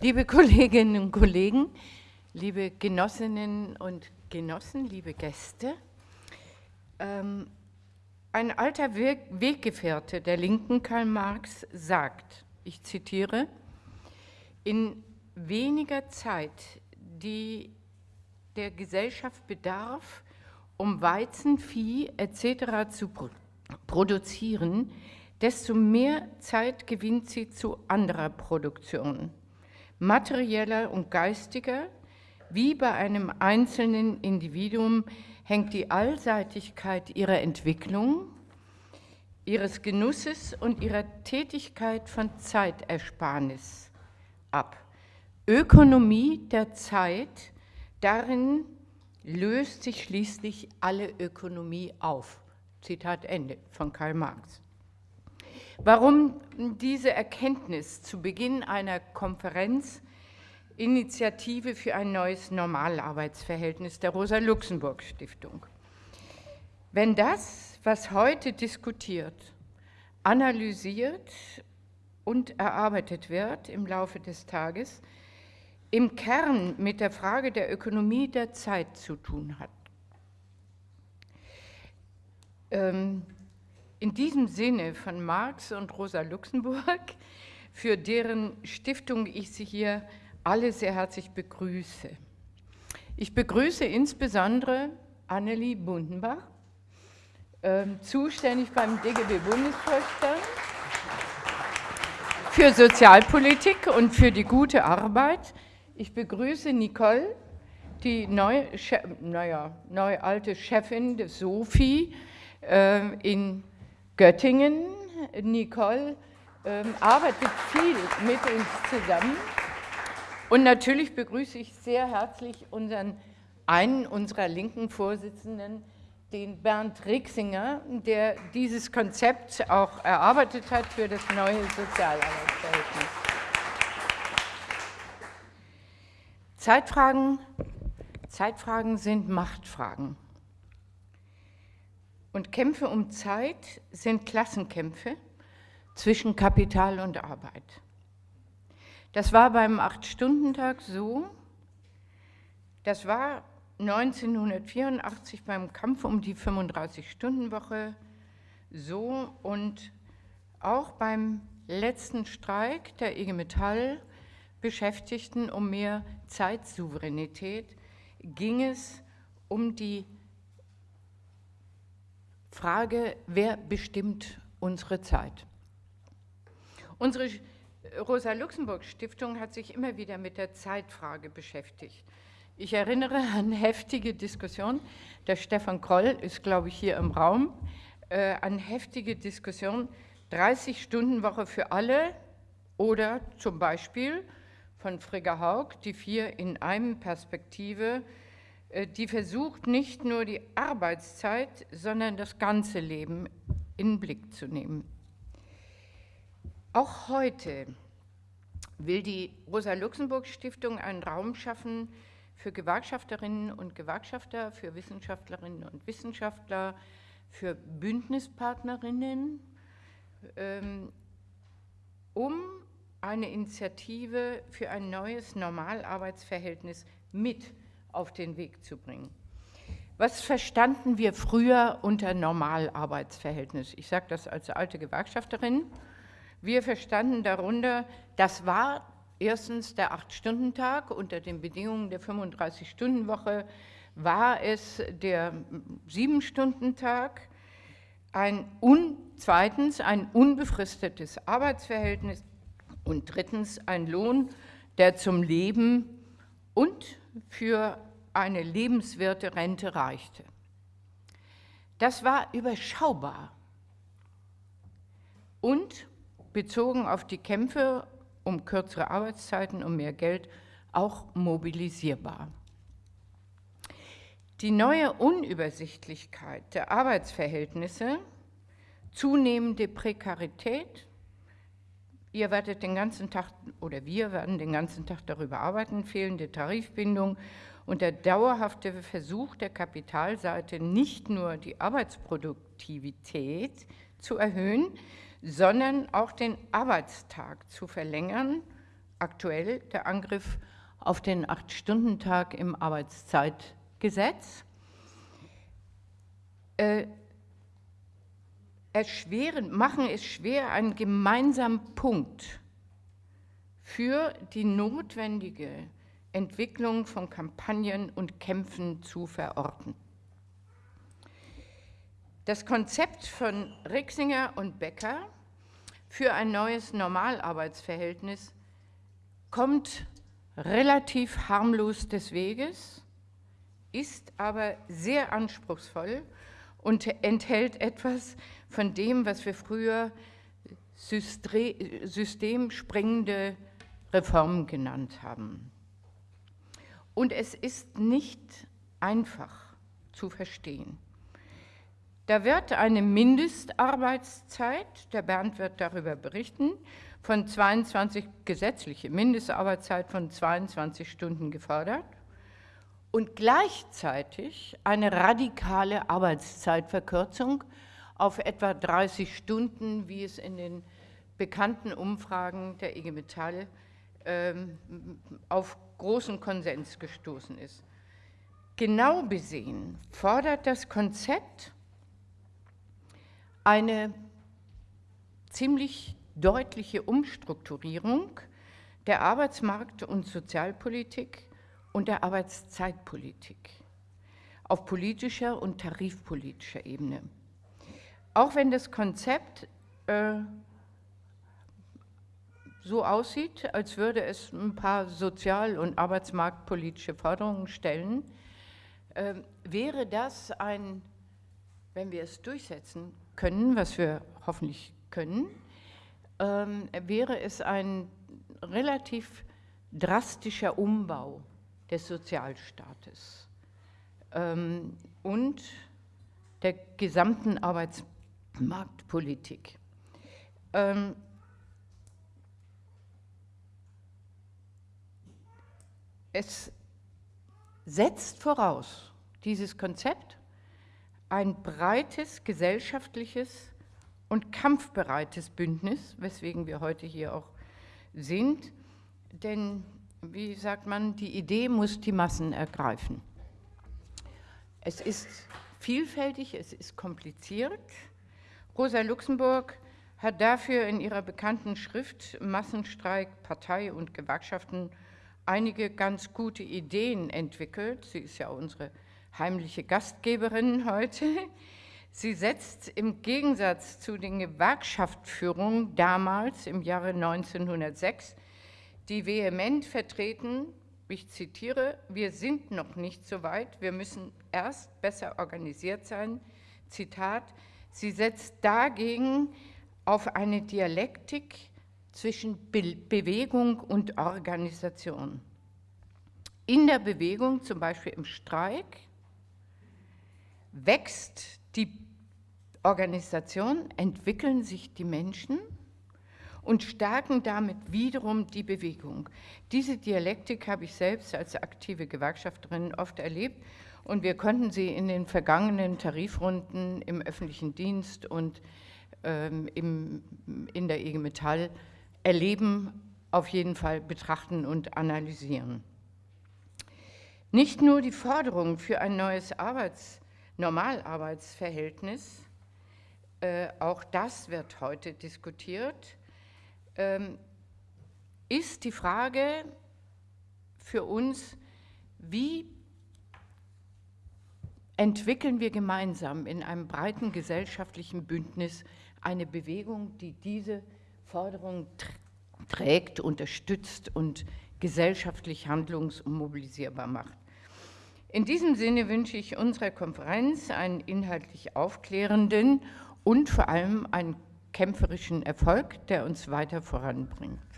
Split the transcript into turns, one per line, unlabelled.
Liebe Kolleginnen und Kollegen, liebe Genossinnen und Genossen, liebe Gäste, ähm, ein alter Weggefährte der Linken, Karl Marx, sagt, ich zitiere, in weniger Zeit, die der Gesellschaft bedarf, um Weizen, Vieh etc. zu produzieren, desto mehr Zeit gewinnt sie zu anderer Produktion, materieller und geistiger, wie bei einem einzelnen Individuum hängt die Allseitigkeit ihrer Entwicklung, ihres Genusses und ihrer Tätigkeit von Zeitersparnis ab. Ökonomie der Zeit, darin löst sich schließlich alle Ökonomie auf. Zitat Ende von Karl Marx. Warum diese Erkenntnis zu Beginn einer Konferenz Initiative für ein neues Normalarbeitsverhältnis der Rosa-Luxemburg-Stiftung? Wenn das, was heute diskutiert, analysiert und erarbeitet wird im Laufe des Tages, im Kern mit der Frage der Ökonomie der Zeit zu tun hat. Ähm, in diesem Sinne von Marx und Rosa Luxemburg, für deren Stiftung ich Sie hier alle sehr herzlich begrüße. Ich begrüße insbesondere Annelie Bundenbach, äh, zuständig beim DGB-Bundesvorstand für Sozialpolitik und für die gute Arbeit. Ich begrüße Nicole, die neu, naja, neu alte Chefin des SOFI äh, in Göttingen. Nicole ähm, arbeitet viel mit uns zusammen. Und natürlich begrüße ich sehr herzlich unseren, einen unserer linken Vorsitzenden, den Bernd Rixinger, der dieses Konzept auch erarbeitet hat für das neue Sozialarbeitsverhältnis. Zeitfragen, Zeitfragen sind Machtfragen. Und Kämpfe um Zeit sind Klassenkämpfe zwischen Kapital und Arbeit. Das war beim Acht-Stunden-Tag so, das war 1984 beim Kampf um die 35-Stunden-Woche so und auch beim letzten Streik der IG Metall Beschäftigten um mehr Zeitsouveränität ging es um die Frage, wer bestimmt unsere Zeit? Unsere Rosa-Luxemburg-Stiftung hat sich immer wieder mit der Zeitfrage beschäftigt. Ich erinnere an heftige Diskussionen, der Stefan Kroll ist, glaube ich, hier im Raum, äh, an heftige Diskussionen, 30-Stunden-Woche für alle oder zum Beispiel von Frigga Haug, die vier in einem Perspektive die versucht, nicht nur die Arbeitszeit, sondern das ganze Leben in den Blick zu nehmen. Auch heute will die Rosa-Luxemburg-Stiftung einen Raum schaffen für Gewerkschafterinnen und Gewerkschafter, für Wissenschaftlerinnen und Wissenschaftler, für Bündnispartnerinnen, ähm, um eine Initiative für ein neues Normalarbeitsverhältnis mit auf den Weg zu bringen. Was verstanden wir früher unter Normalarbeitsverhältnis? Ich sage das als alte Gewerkschafterin. Wir verstanden darunter, das war erstens der Acht-Stunden-Tag, unter den Bedingungen der 35-Stunden-Woche war es der Sieben-Stunden-Tag, ein zweitens ein unbefristetes Arbeitsverhältnis und drittens ein Lohn, der zum Leben und für eine lebenswerte Rente reichte. Das war überschaubar und bezogen auf die Kämpfe um kürzere Arbeitszeiten, um mehr Geld, auch mobilisierbar. Die neue Unübersichtlichkeit der Arbeitsverhältnisse, zunehmende Prekarität, Ihr werdet den ganzen Tag oder wir werden den ganzen Tag darüber arbeiten, fehlende Tarifbindung und der dauerhafte Versuch der Kapitalseite, nicht nur die Arbeitsproduktivität zu erhöhen, sondern auch den Arbeitstag zu verlängern, aktuell der Angriff auf den Acht-Stunden-Tag im Arbeitszeitgesetz. Äh, erschweren, machen es schwer, einen gemeinsamen Punkt für die notwendige Entwicklung von Kampagnen und Kämpfen zu verorten. Das Konzept von Rixinger und Becker für ein neues Normalarbeitsverhältnis kommt relativ harmlos des Weges, ist aber sehr anspruchsvoll und enthält etwas von dem, was wir früher systemspringende Reformen genannt haben. Und es ist nicht einfach zu verstehen. Da wird eine Mindestarbeitszeit, der Bernd wird darüber berichten, von 22, gesetzliche Mindestarbeitszeit von 22 Stunden gefordert und gleichzeitig eine radikale Arbeitszeitverkürzung auf etwa 30 Stunden, wie es in den bekannten Umfragen der IG Metall ähm, auf großen Konsens gestoßen ist. Genau besehen fordert das Konzept eine ziemlich deutliche Umstrukturierung der Arbeitsmarkt- und Sozialpolitik und der Arbeitszeitpolitik auf politischer und tarifpolitischer Ebene. Auch wenn das Konzept äh, so aussieht, als würde es ein paar sozial- und arbeitsmarktpolitische Forderungen stellen, äh, wäre das ein, wenn wir es durchsetzen können, was wir hoffentlich können, äh, wäre es ein relativ drastischer Umbau des Sozialstaates ähm, und der gesamten Arbeitsmarkt. Marktpolitik. Ähm, es setzt voraus, dieses Konzept, ein breites gesellschaftliches und kampfbereites Bündnis, weswegen wir heute hier auch sind, denn, wie sagt man, die Idee muss die Massen ergreifen. Es ist vielfältig, es ist kompliziert, Rosa Luxemburg hat dafür in ihrer bekannten Schrift Massenstreik, Partei und Gewerkschaften einige ganz gute Ideen entwickelt. Sie ist ja unsere heimliche Gastgeberin heute. Sie setzt im Gegensatz zu den Gewerkschaftsführungen damals im Jahre 1906, die vehement vertreten, ich zitiere, wir sind noch nicht so weit, wir müssen erst besser organisiert sein, Zitat, Sie setzt dagegen auf eine Dialektik zwischen Be Bewegung und Organisation. In der Bewegung, zum Beispiel im Streik, wächst die Organisation, entwickeln sich die Menschen und stärken damit wiederum die Bewegung. Diese Dialektik habe ich selbst als aktive Gewerkschafterin oft erlebt und wir konnten sie in den vergangenen Tarifrunden im öffentlichen Dienst und ähm, im, in der IG Metall erleben, auf jeden Fall betrachten und analysieren. Nicht nur die Forderung für ein neues Arbeits-, Normalarbeitsverhältnis, äh, auch das wird heute diskutiert, ist die Frage für uns, wie entwickeln wir gemeinsam in einem breiten gesellschaftlichen Bündnis eine Bewegung, die diese Forderung trägt, unterstützt und gesellschaftlich handlungs- und mobilisierbar macht. In diesem Sinne wünsche ich unserer Konferenz einen inhaltlich aufklärenden und vor allem einen kämpferischen Erfolg, der uns weiter voranbringt.